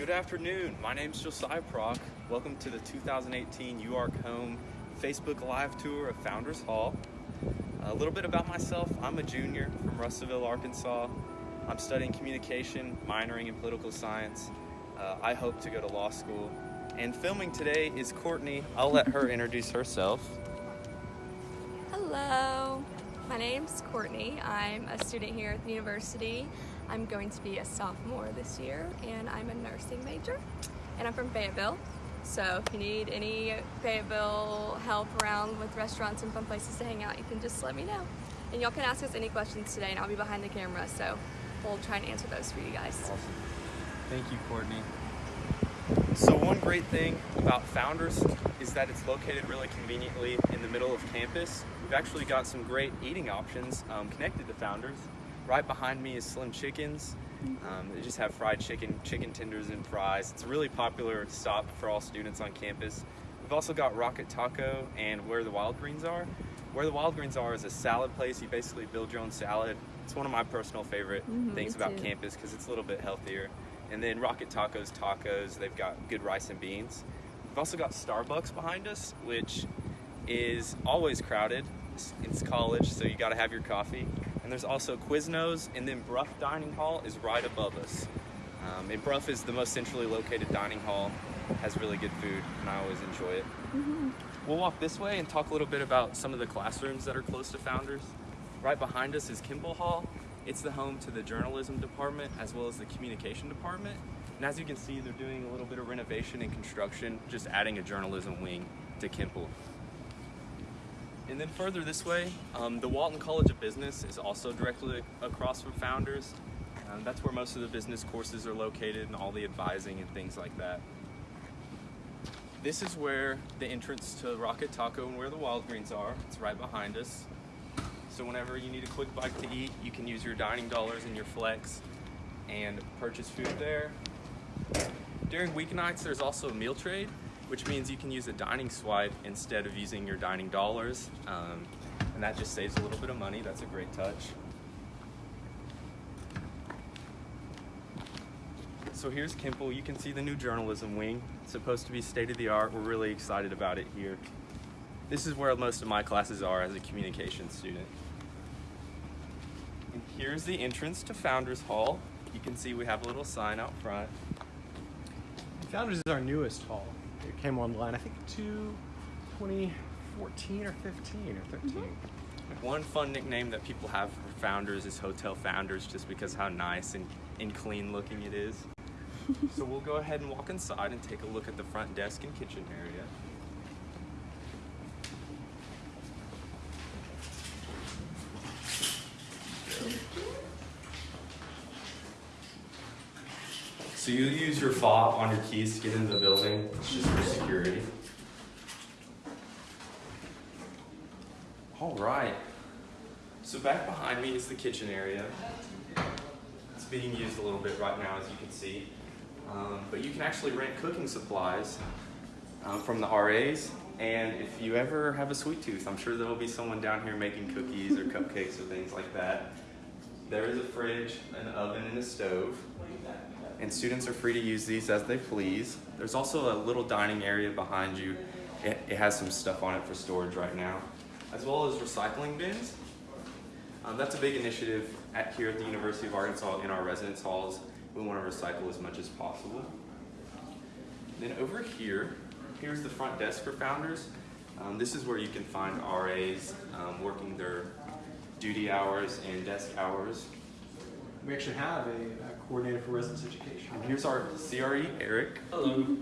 Good afternoon. My name is Josiah Prock. Welcome to the 2018 UARK Home Facebook Live Tour of Founders Hall. A little bit about myself. I'm a junior from Russellville, Arkansas. I'm studying communication, minoring in political science. Uh, I hope to go to law school. And filming today is Courtney. I'll let her introduce herself. Hello, my name's Courtney. I'm a student here at the university. I'm going to be a sophomore this year and I'm a nursing major and I'm from Fayetteville. So if you need any Fayetteville help around with restaurants and fun places to hang out, you can just let me know. And y'all can ask us any questions today and I'll be behind the camera so we'll try and answer those for you guys. Awesome. Thank you, Courtney. So one great thing about Founders is that it's located really conveniently in the middle of campus. We've actually got some great eating options um, connected to Founders. Right behind me is Slim Chickens. Um, they just have fried chicken, chicken tenders, and fries. It's a really popular stop for all students on campus. We've also got Rocket Taco and Where the Wild Greens Are. Where the Wild Greens Are is a salad place. You basically build your own salad. It's one of my personal favorite Mhm, things about too. campus because it's a little bit healthier. And then Rocket Tacos Tacos, they've got good rice and beans. We've also got Starbucks behind us, which is always crowded. It's college, so you gotta have your coffee. And there's also Quiznos, and then Brough Dining Hall is right above us. Um, and Brough is the most centrally located dining hall, has really good food, and I always enjoy it. We'll walk this way and talk a little bit about some of the classrooms that are close to Founders. Right behind us is Kimpel Hall. It's the home to the journalism department as well as the communication department. And as you can see, they're doing a little bit of renovation and construction, just adding a journalism wing to Kimpel. And then further this way, um, the Walton College of Business is also directly across from Founders. Um, that's where most of the business courses are located and all the advising and things like that. This is where the entrance to Rocket Taco and where the Wild Greens are. It's right behind us. So whenever you need a quick bite to eat, you can use your dining dollars and your flex and purchase food there. During weeknights, there's also a meal trade, which means you can use a dining swipe instead of using your dining dollars. Um, and that just saves a little bit of money. That's a great touch. So here's Kimpel. You can see the new journalism wing. It's supposed to be state of the art. We're really excited about it here. This is where most of my classes are as a communication student. And here's the entrance to Founders Hall. You can see we have a little sign out front. Founders is our newest hall. It came online, I think, to 2014 or 15 or 13. Mm-hmm. One fun nickname that people have for Founders is Hotel Founders just because how nice and, and clean looking it is. so we'll go ahead and walk inside and take a look at the front desk and kitchen area. So you use your fob on your keys to get into the building. It's just for security. All right. So back behind me is the kitchen area. It's being used a little bit right now, as you can see. Um, but you can actually rent cooking supplies um, from the RAs. And if you ever have a sweet tooth, I'm sure there'll be someone down here making cookies or cupcakes or things like that. There is a fridge, an oven, and a stove. And students are free to use these as they please. There's also a little dining area behind you. It, it has some stuff on it for storage right now, as well as recycling bins. Um, that's a big initiative at, here at the University of Arkansas in our residence halls. We want to recycle as much as possible. Then over here, here's the front desk for founders. Um, this is where you can find RAs um, working their duty hours and desk hours. We actually have a, a coordinator for residence education. And here's our CRE, Eric. Hello. Do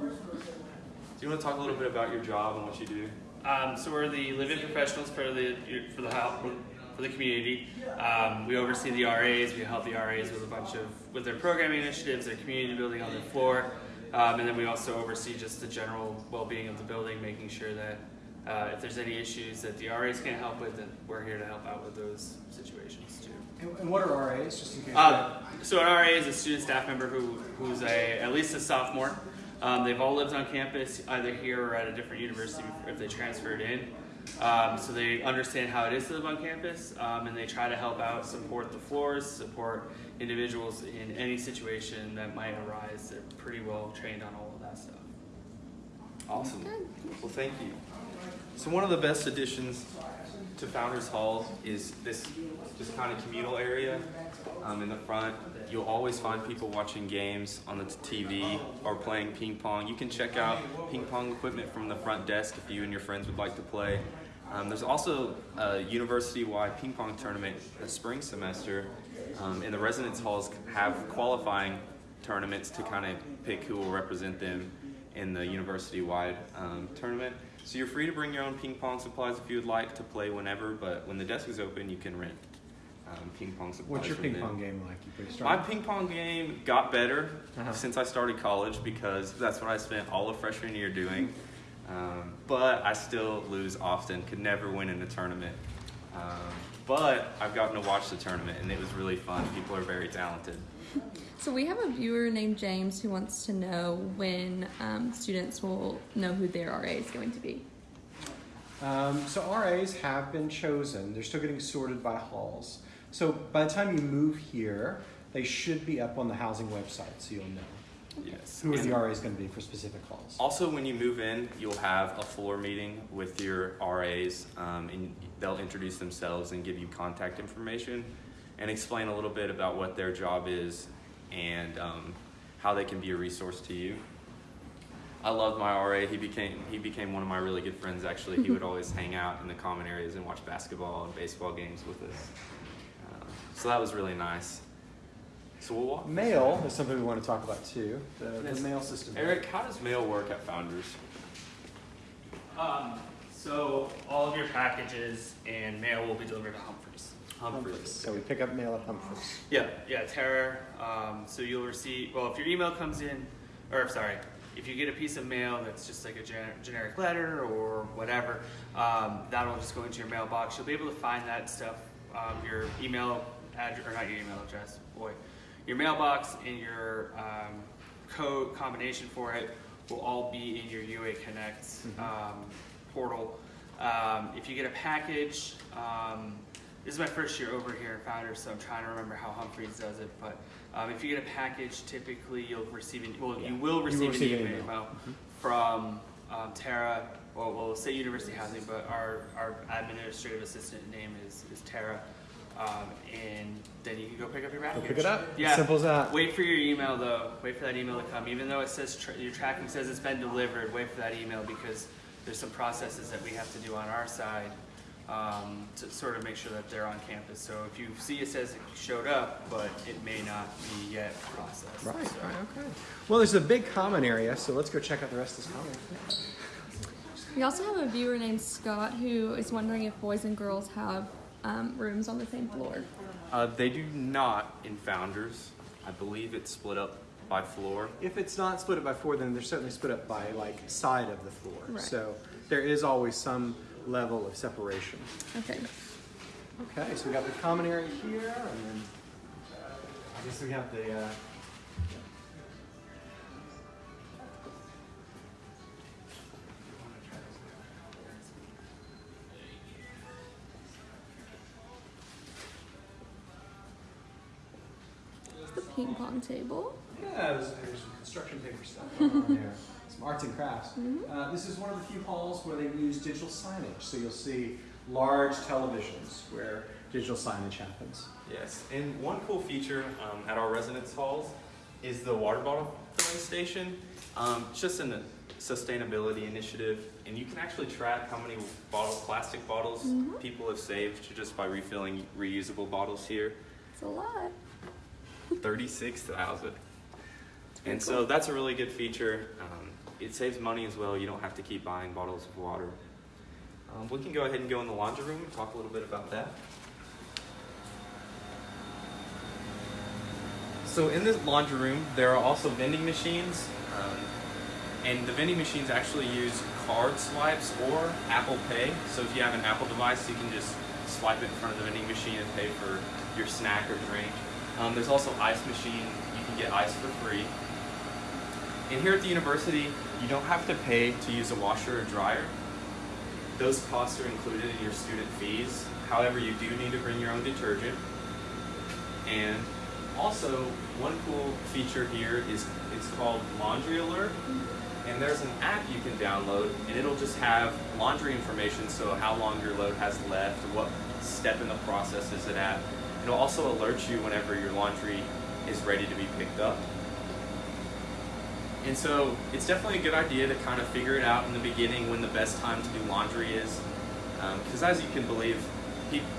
you want to talk a little bit about your job and what you do? Um, so we're the live-in professionals for the for the house for the community. Um, we oversee the RAs. We help the RAs with a bunch of with their programming initiatives, their community building on their floor, um, and then we also oversee just the general well-being of the building, making sure that uh, if there's any issues that the RAs can't help with, then we're here to help out with those situations too. And, and what are RAs, just in case? Uh, so an RA is a student staff member who, who's a, at least a sophomore. Um, they've all lived on campus, either here or at a different university if they transferred in. Um, so they understand how it is to live on campus, um, and they try to help out, support the floors, support individuals in any situation that might arise. They're pretty well trained on all of that stuff. Awesome. Well, thank you. So one of the best additions to Founders Hall is this just kind of communal area um, in the front. You'll always find people watching games on the TV or playing ping pong. You can check out ping pong equipment from the front desk if you and your friends would like to play. Um, there's also a university-wide ping pong tournament the spring semester, um, and the residence halls have qualifying tournaments to kind of pick who will represent them in the university-wide um, tournament. So you're free to bring your own ping pong supplies if you would like to play whenever, but when the desk is open, you can rent um, ping pong supplies. What's your ping them. pong game like? You pretty My ping pong game got better Uh-huh. since I started college because that's what I spent all of freshman year doing. Um, but I still lose often, could never win in a tournament. Um, but I've gotten to watch the tournament and it was really fun. People are very talented. So we have a viewer named James who wants to know when um, students will know who their RA is going to be. Um, so RAs have been chosen. They're still getting sorted by halls. So by the time you move here, they should be up on the housing website, so you'll know Yes. who And the RA is going to be for specific calls? Also, when you move in, you'll have a floor meeting with your RAs, um, and they'll introduce themselves and give you contact information and explain a little bit about what their job is and um, how they can be a resource to you. I love my RA. He became he became one of my really good friends. Actually, he would always hang out in the common areas and watch basketball and baseball games with us. Um, so that was really nice. So we'll walk. Mail is something we want to talk about too. The, the mail system. Eric, how does mail work at Founders? Um, so all of your packages and mail will be delivered to Humphreys. Humphreys. So we pick up mail at Humphreys. Yeah, yeah, Tara. Um, so you'll receive, well, if your email comes in, or sorry, if you get a piece of mail that's just like a gen- generic letter or whatever, um, that'll just go into your mailbox. You'll be able to find that stuff, um, your email address, or not your email address, boy, your mailbox and your um, code combination for it will all be in your UA Connect um, portal. Um, if you get a package, um, this is my first year over here at Founders, so I'm trying to remember how Humphreys does it. But um, if you get a package, typically you'll receive an well, you will receive, receive an an email, email. from um, Tara. Well, we'll say University Housing, but our, our administrative assistant name is, is Tara. Um, and then you can go pick up your package. pick it up. Yeah. Simple as that. Wait for your email though. Wait for that email to come. Even though it says tra- your tracking says it's been delivered, wait for that email because there's some processes that we have to do on our side um, to sort of make sure that they're on campus. So if you see it says it showed up, but it may not be yet processed. Right, So- right, okay. Well, there's a big common area, so let's go check out the rest of this common area. We also have a viewer named Scott who is wondering if boys and girls have um, rooms on the same floor. Uh, they do not in Founders. I believe it's split up by floor. If it's not split up by four, then they're certainly split up by like side of the floor. Right. So there is always some level of separation. Okay. Okay, so we got the common area here, and then I guess we have the. Uh, ping pong table. Yeah, there's, there's some construction paper stuff going on there. Some arts and crafts. Uh, this is one of the few halls where they use digital signage. So you'll see large televisions where digital signage happens. Yes, and one cool feature um, at our residence halls is the water bottle filling station. Um, it's just a sustainability initiative, and you can actually track how many bottle, plastic bottles people have saved just by refilling reusable bottles here. It's a lot. 36,000. And so that's a really good feature. Um, it saves money as well. You don't have to keep buying bottles of water. Um, we can go ahead and go in the laundry room and talk a little bit about that. So in this laundry room, there are also vending machines. Um, and the vending machines actually use card swipes or Apple Pay. So if you have an Apple device, you can just swipe it in front of the vending machine and pay for your snack or drink. Um, there's also ice machine. You can get ice for free. And here at the university, you don't have to pay to use a washer or dryer. those costs are included in your student fees. However, you do need to bring your own detergent. And also, one cool feature here is it's called Laundry Alert. And there's an app you can download, and it'll just have laundry information, so how long your load has left, what step in the process is it at. It'll also alert you whenever your laundry is ready to be picked up. And so it's definitely a good idea to kind of figure it out in the beginning when the best time to do laundry is. Because as you can believe,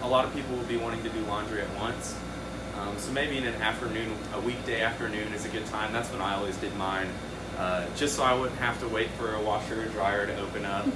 a lot of people will be wanting to do laundry at once. Um, so maybe in an afternoon, a weekday afternoon is a good time. That's when I always did mine. Uh, just so I wouldn't have to wait for a washer or dryer to open up.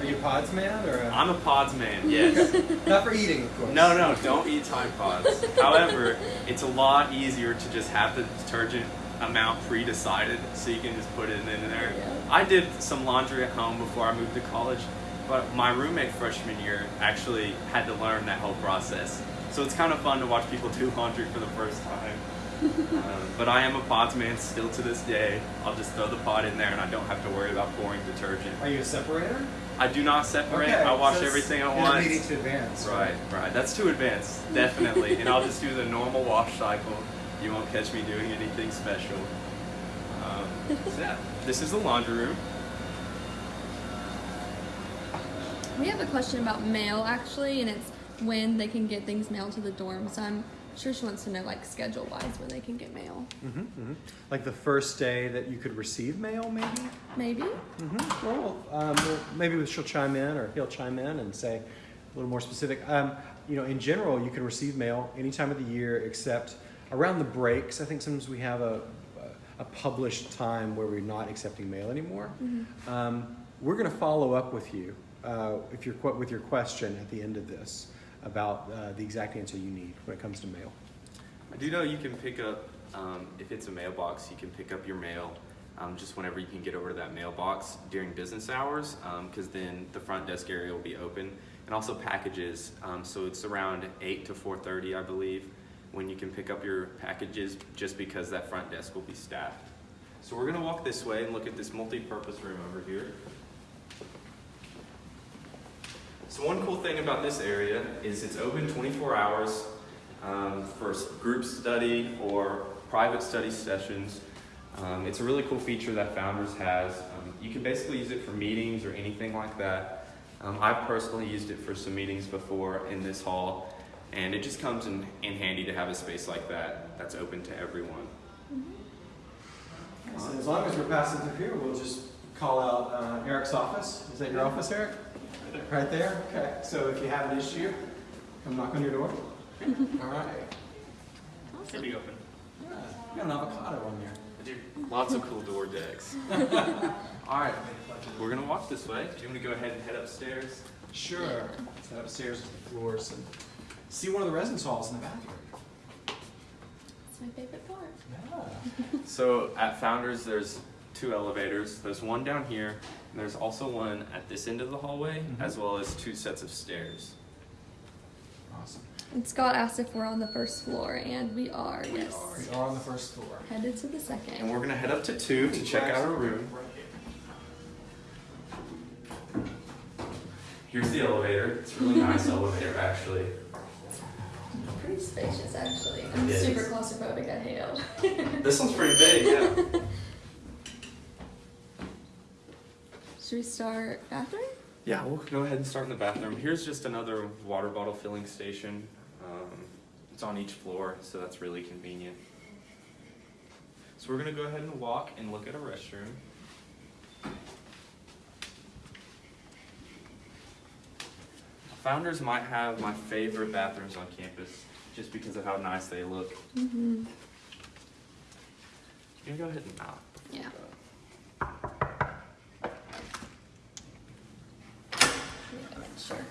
Are you a pods man or a... I'm a pods man, yes. Not for eating, of course. No, no, don't eat Tide Pods. However, it's a lot easier to just have the detergent amount pre-decided, so you can just put it in there. Yeah. I did some laundry at home before I moved to college, but my roommate freshman year actually had to learn that whole process. So it's kind of fun to watch people do laundry for the first time. Um, but I am a pods man still to this day. I'll just throw the pod in there and I don't have to worry about pouring detergent. Are you a separator? I do not separate. I so wash that's everything at once. Intermediate to advanced. Right, right. That's too advanced, definitely. and I'll just do the normal wash cycle. You won't catch me doing anything special. Um, so yeah, this is the laundry room. We have a question about mail actually, and it's when they can get things mailed to the dorm. So I'm sure she wants to know like schedule wise when they can get mail. hmm hmm Like the first day that you could receive mail, maybe? Maybe. Mm-hmm. Well, um, well, maybe she'll chime in or he'll chime in and say a little more specific. Um, you know, in general, you can receive mail any time of the year except around the breaks. I think sometimes we have a, a published time where we're not accepting mail anymore. Um, we're going to follow up with you uh, if you're with your question at the end of this about uh, the exact answer you need when it comes to mail. I do know you can pick up, um, if it's a mailbox, you can pick up your mail um, just whenever you can get over to that mailbox during business hours, because then the front desk area will be open. And also packages, um, so it's around 8 to 4.30, I believe, when you can pick up your packages just because that front desk will be staffed. So we're gonna walk this way and look at this multi-purpose room over here. So one cool thing about this area is it's open 24 hours um, for group study or private study sessions. Um, it's a really cool feature that Founders has. Um, you can basically use it for meetings or anything like that. Um, I've personally used it for some meetings before in this hall, and it just comes in, in handy to have a space like that that's open to everyone. So as long as we're passing through here, we'll just call out uh, Eric's office. Is that your office, Eric? Right there? Okay. So if you have an issue, come knock on your door. All right. Should be open. Yeah, you got an avocado on there. I do lots of cool door decks. All right, we're gonna walk this way. Do you want to go ahead and head upstairs? Sure. Let's head upstairs to the floors and see one of the residence halls in the bathroom. It's my favorite part. Yeah. So at Founders, there's two elevators. There's one down here, and there's also one at this end of the hallway, Mhm. as well as two sets of stairs. Awesome. And Scott asked if we're on the first floor, and we are. yes. We are on the first floor. Headed to the second. And we're gonna head up to two to check out our room. Here's the elevator. It's a really nice elevator, actually. Pretty spacious, actually. I'm It is. super claustrophobic. I hate it. This one's pretty big, yeah. Should we start bathroom? Yeah, we'll go ahead and start in the bathroom. Here's just another water bottle filling station. Um, it's on each floor, so that's really convenient. So we're gonna go ahead and walk and look at a restroom. Founders might have my favorite bathrooms on campus, just because of how nice they look. Mm-hmm. You can go ahead and knock. Yeah. Sure.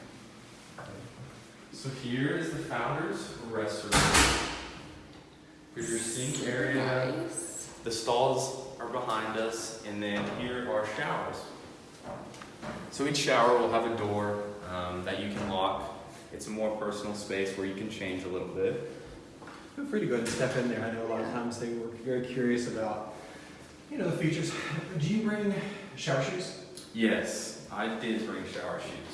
So here is the founder's restroom. Here's your sink area. Nice. The stalls are behind us, and then here are showers. So each shower will have a door um, that you can lock. It's a more personal space where you can change a little bit. Feel free to go ahead and step in there. I know a lot of times they were very curious about, you know, the features. Do you bring shower shoes? Yes, I did bring shower shoes.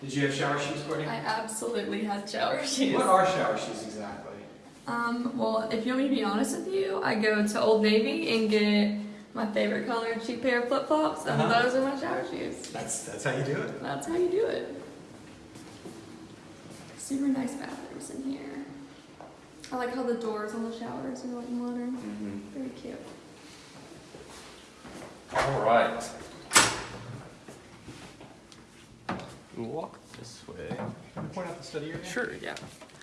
Did you have shower shoes, Courtney? I absolutely had shower shoes. What are shower shoes exactly? Um, well, if you want me to be honest with you, I go to Old Navy and get my favorite color cheap pair of flip flops, and Uh-huh. those are my shower shoes. That's that's how you do it. That's how you do it. Super nice bathrooms in here. I like how the doors on the showers are like modern. Mm-hmm. Very cute. All right. We'll walk this way. Can you point out the study area? Sure, yeah.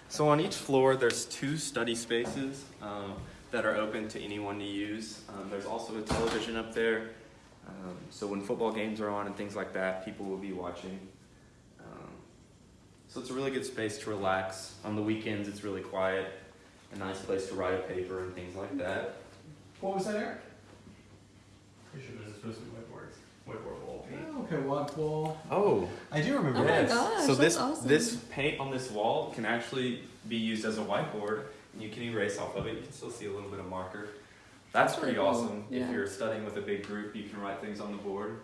So on each floor, there's two study spaces um, that are open to anyone to use. Um, there's also a television up there, um, so when football games are on and things like that, people will be watching. Um, so it's a really good space to relax. On the weekends, it's really quiet, a nice place to write a paper and things like that. What was that, Eric? Pretty sure there's supposed to be whiteboards, whiteboard wall Oh, okay, what wall? Oh, I do remember Oh my gosh, so that's this awesome. this paint on this wall can actually be used as a whiteboard, and you can erase off of it. You can still see a little bit of marker. That's That's pretty cool, awesome. yeah. If you're studying with a big group, you can write things on the board.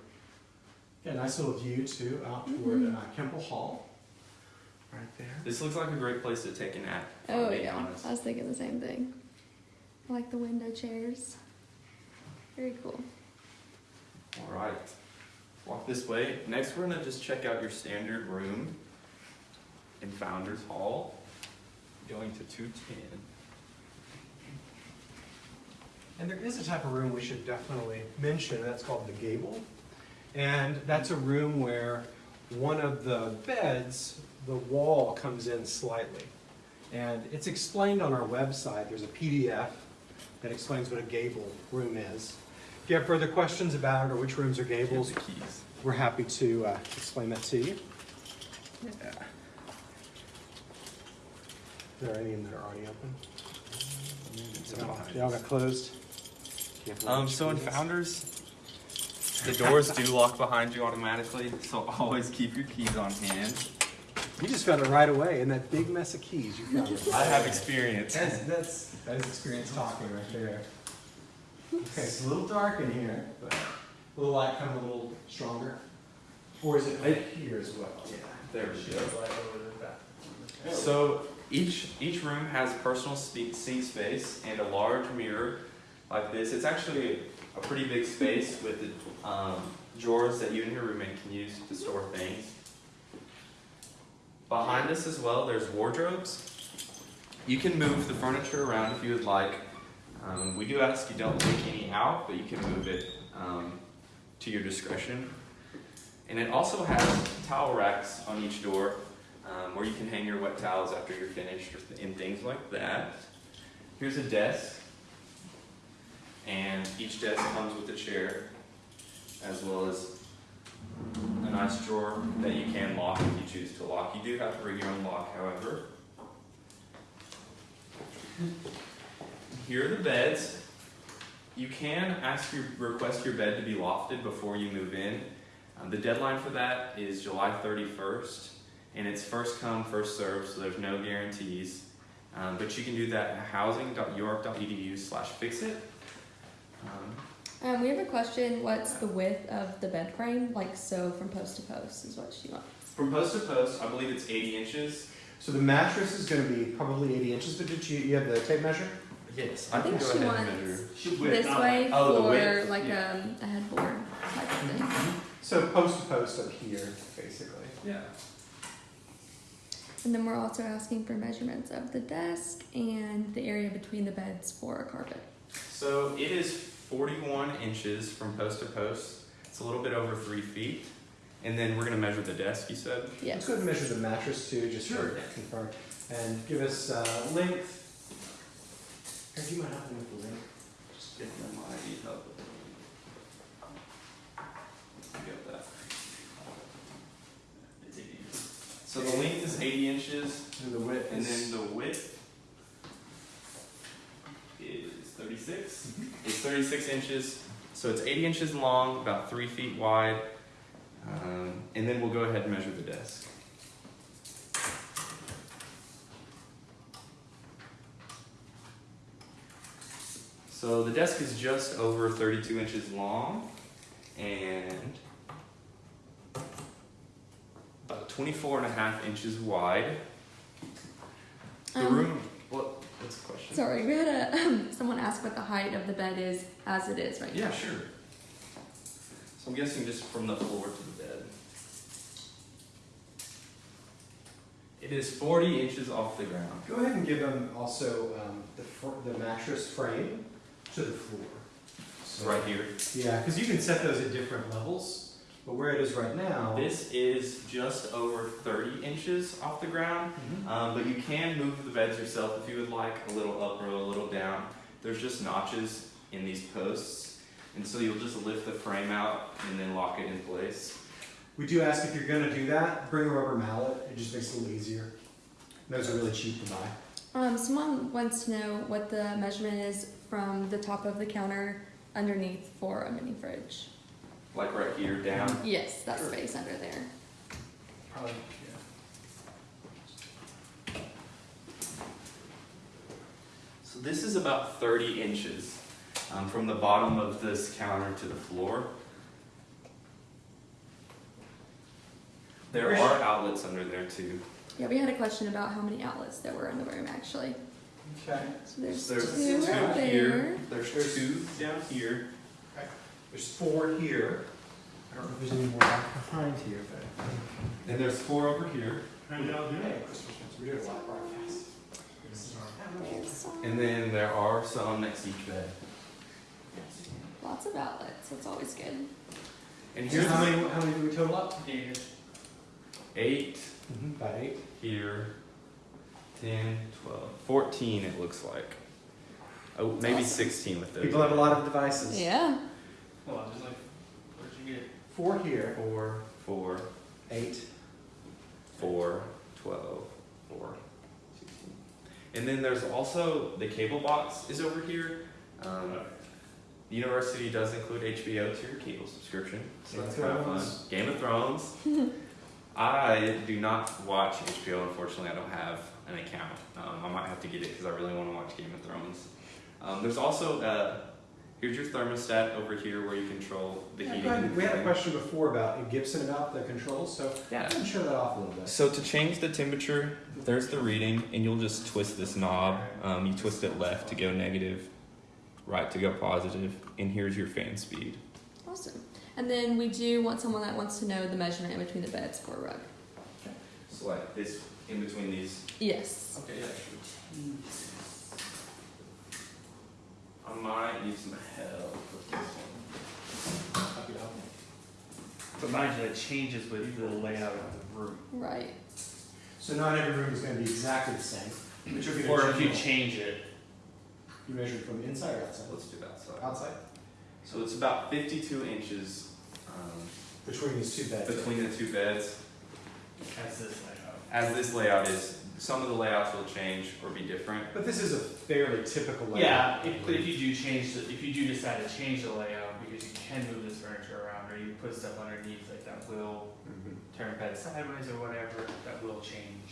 Yeah, nice little view too, out toward Mhm. uh, Kimpel Hall. Right there. This looks like a great place to take a nap. if I'm Oh yeah, honest. I was thinking the same thing. I like the window chairs. Very cool. All right. Walk this way. Next, we're gonna just check out your standard room in Founders Hall. Going to two ten. And there is a type of room we should definitely mention, that's called the gable. And that's a room where one of the beds, the wall comes in slightly. And it's explained on our website. There's a PDF that explains what a gable room is. If you have further questions about it or which rooms are gables, the keys. we're happy to uh, explain that to you. Yeah. Are there any that are already open? No, They all got closed? Do you have Um, so in? Founders, the doors do lock behind you automatically, so always keep your keys on hand. You just found it right away in that big mess of keys. You found it. I have experience. That's, that's, that is experience talking right there. Okay, it's a little dark in here, but will the light come a little stronger? Or is it right here as well? Yeah. There we go. Right over the back. So each each room has a personal seat space and a large mirror like this. It's actually a pretty big space with the um, drawers that you and your roommate can use to store things. Behind us as well, there's wardrobes. You can move the furniture around if you would like. Um, we do ask you don't take any out, but you can move it um, to your discretion. And it also has towel racks on each door um, where you can hang your wet towels after you're finished and things like that. Here's a desk, and each desk comes with a chair, as well as a nice drawer that you can lock if you choose to lock. You do have to bring your own lock, however. Here are the beds. You can ask your request your bed to be lofted before you move in. Um, the deadline for that is July 31st and it's first come, first served, so there's no guarantees. Um, but you can do that at housing.uark.edu slash fixit. Um, Um, we have a question. What's the width of the bed frame? Like so, from post to post is what she wants. from post to post, I believe it's 80 inches. So the mattress is gonna be probably eighty inches, but did you, you have the tape measure? Yes, I I can think go she ahead and wants measure. this way Oh, the for width? like Yeah. um, a headboard type of thing. So post to post up here, basically. Yeah. And then we're also asking for measurements of the desk and the area between the beds for a carpet. So it is 41 inches from post to post. It's a little bit over three feet. And then we're gonna measure the desk, you said? Let's go ahead and measure the mattress too, just Sure. for confirm. And give us uh, length. Do you mind helping with the length? Just get them my ID help. Got that. It's 80. So the length is 80 inches, And the width and then the width is 36. It's 36 inches, so it's 80 inches long, about three feet wide. Um, and then we'll go ahead and measure the desk. So the desk is just over 32 inches long, and about 24 and a half inches wide. The Um, room, what, what's the question? Sorry, we had a someone ask what the height of the bed is as it is right Yeah, now. Yeah, sure. So I'm guessing just from the floor to the bed. It is 40 inches off the ground. Go ahead and give them also um, the, the mattress frame to the floor. So- Right here. Yeah, because you can set those at different levels, but where it is right now. This is just over 30 inches off the ground, Mhm. um, but you can move the beds yourself if you would like, a little up or a little down. There's just notches in these posts, and so you'll just lift the frame out and then lock it in place. We do ask if you're going to do that, bring a rubber mallet. It just makes it a little easier. Those are really cheap to buy. Um, someone wants to know what the measurement is from the top of the counter underneath for a mini fridge. Like right here down. Yes, that Sure. space under there. Probably, yeah. So this is about 30 inches um, from the bottom of this counter to the floor. There are outlets under there too. Yeah, we had a question about how many outlets there were in the room actually. Okay. So there's, There's two two right here. there. There's two down here. There's four here. I don't know if there's any more back behind here, but. And there's four over here. Hey, Christmas ones. We're doing a live broadcast. There's some- And then there are some next to each bed. lots of outlets. That's always good. And Here's here's how many, how many do we total up? eight Mm-hmm. About eight. here, 10, 12, 14 it looks like. Oh, maybe awesome. 16 with those. People have a lot of devices. Yeah. Hold on, just like, where'd you get? Four here. Four, four, Eight. four, 12, four, 16. And then there's also the cable box is over here. Um, the university does include HBO to your cable subscription, so Game that's kind of fun. Game of Thrones. I do not watch HBO. Unfortunately, I don't have an account. Um, I might have to get it because I really want to watch Game of Thrones. Um, there's also uh, here's your thermostat over here where you control the Yeah, heating. go ahead. and We had a question before about Gibson about the controls, so Yeah. go ahead and show that off a little bit. So to change the temperature, there's the reading, and you'll just twist this knob. Um, you twist it left to go negative, right to go positive, and here's your fan speed. Awesome. And then we do want someone that wants to know the measurement in between the beds for a rug. So like this in between these. Yes. Okay, yeah. I might need some help with this one. But mind you, that changes with the layout of the room. Right. So not every room is going to be exactly the same. But you'll get Or if you change it, You measured from inside or outside? Let's do that side. Outside. So it's about 52 inches um, Between these two beds. between the two beds. as this layout. As this layout is, some of the layouts will change or be different. But this is a fairly typical layout. Yeah, if, but if you do change, the if you do decide to change the layout, because you can move this furniture around, or you put stuff underneath, like that will Mhm. turn bed sideways or whatever, that will change.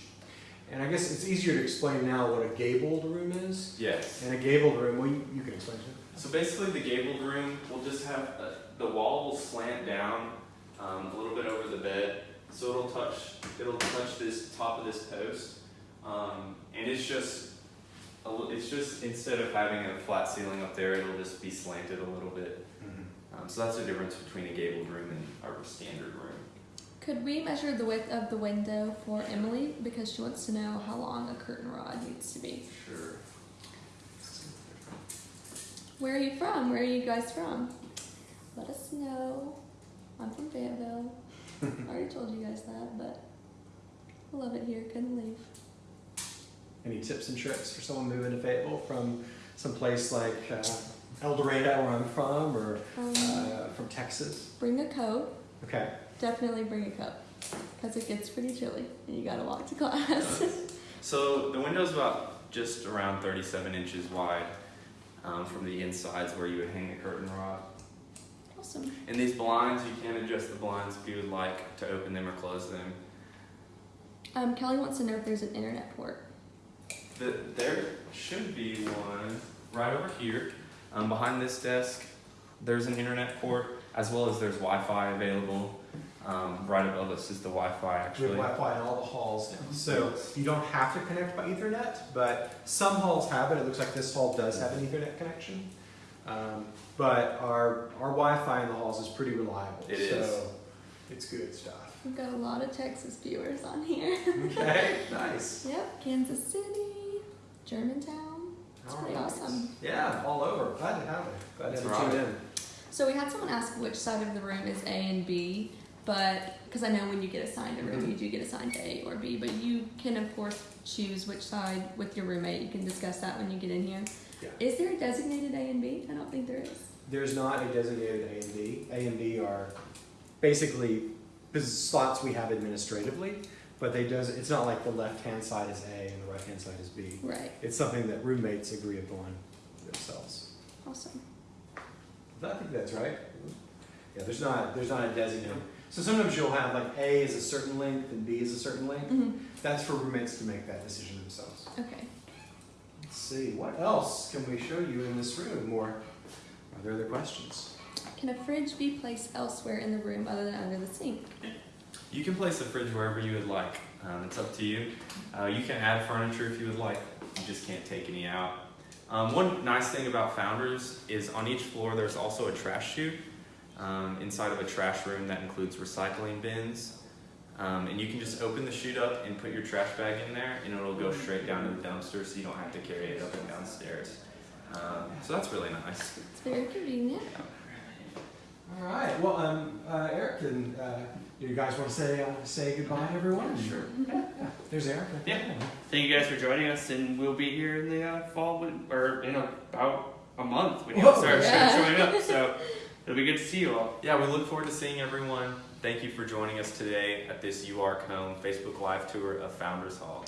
And I guess it's easier to explain now what a gabled room is. Yes. And a gabled room, well, you, you can explain it. So basically, the gabled room will just have uh the wall will slant down um, a little bit over the bed, so it'll touch it'll touch this top of this post, um, and it's just a, it's just instead of having a flat ceiling up there, it'll just be slanted a little bit. Um, so that's the difference between a gabled room and our standard room. Could we measure the width of the window for Emily because she wants to know how long a curtain rod needs to be? Sure. Where are you from? Where are you guys from? Let us know. I'm from Fayetteville. I already told you guys that, but I love it here. Couldn't leave. Any tips and tricks for someone moving to Fayetteville from some place like uh, El Dorado, where I'm from, or Um, uh, from Texas? bring a coat. Okay. Definitely bring a cup because it gets pretty chilly and you gotta walk to class. So the window's about just around 37 inches wide um, from the insides where you would hang the curtain rod. awesome. And these blinds, you can adjust the blinds if you would like to open them or close them. Um, Kelly wants to know if there's an internet port. The, there should be one right over here um, behind this desk. There's an internet port. as well as there's Wi-Fi available. Um, right above us is the Wi-Fi actually. We have. Wi-Fi in all the halls now, so you don't have to connect by Ethernet, but some halls have it. It looks like this hall does have an Ethernet connection. Um, but our, our Wi-Fi in the halls is pretty reliable. It so is. It's good stuff. We've got a lot of Texas viewers on here. Okay, nice. yep, Kansas City, Germantown. It's pretty All right. awesome. Yeah, all over. Glad to have it. Glad to have you tuned right. in. So we had someone ask which side of the room is A and B, but because I know when you get assigned a room, mm-hmm. you do get assigned A or B, but you can of course choose which side with your roommate. You can discuss that when you get in here. Yeah. Is there a designated A and B? I don't think there is. There's not a designated A and B. A and B are basically slots we have administratively, but they does. It's not like the left-hand side is A and the right-hand side is B. Right. It's something that roommates agree upon themselves. Awesome. I think that's right. Yeah, there's not there's not a designated. So sometimes you'll have like A is a certain length and B is a certain length. hmm That's for roommates to make that decision themselves. Okay. Let's see, what else can we show you in this room? Or are there other questions? Can a fridge be placed elsewhere in the room other than under the sink? You can place the fridge wherever you would like. Um, it's up to you. Uh, you can add furniture if you would like. You just can't take any out. Um, one nice thing about Founders is on each floor there's also a trash chute um, inside of a trash room that includes recycling bins. Um, and you can just open the chute up and put your trash bag in there, and it'll go straight down to the dumpster, so you don't have to carry it up and downstairs. Um, so that's really nice. It's very convenient. All right. Well, um, uh, Eric, and uh, do you guys want to say uh, say goodbye, to everyone? Sure. Yeah. There's Eric. Yeah. Thank you guys for joining us, and we'll be here in the uh, fall, when, or in about a month when you Whoa. start Yeah. showing up. So it'll be good to see you all. Yeah, we look forward to seeing everyone. Thank you for joining us today at this UARK Home Facebook Live tour of Founders Hall.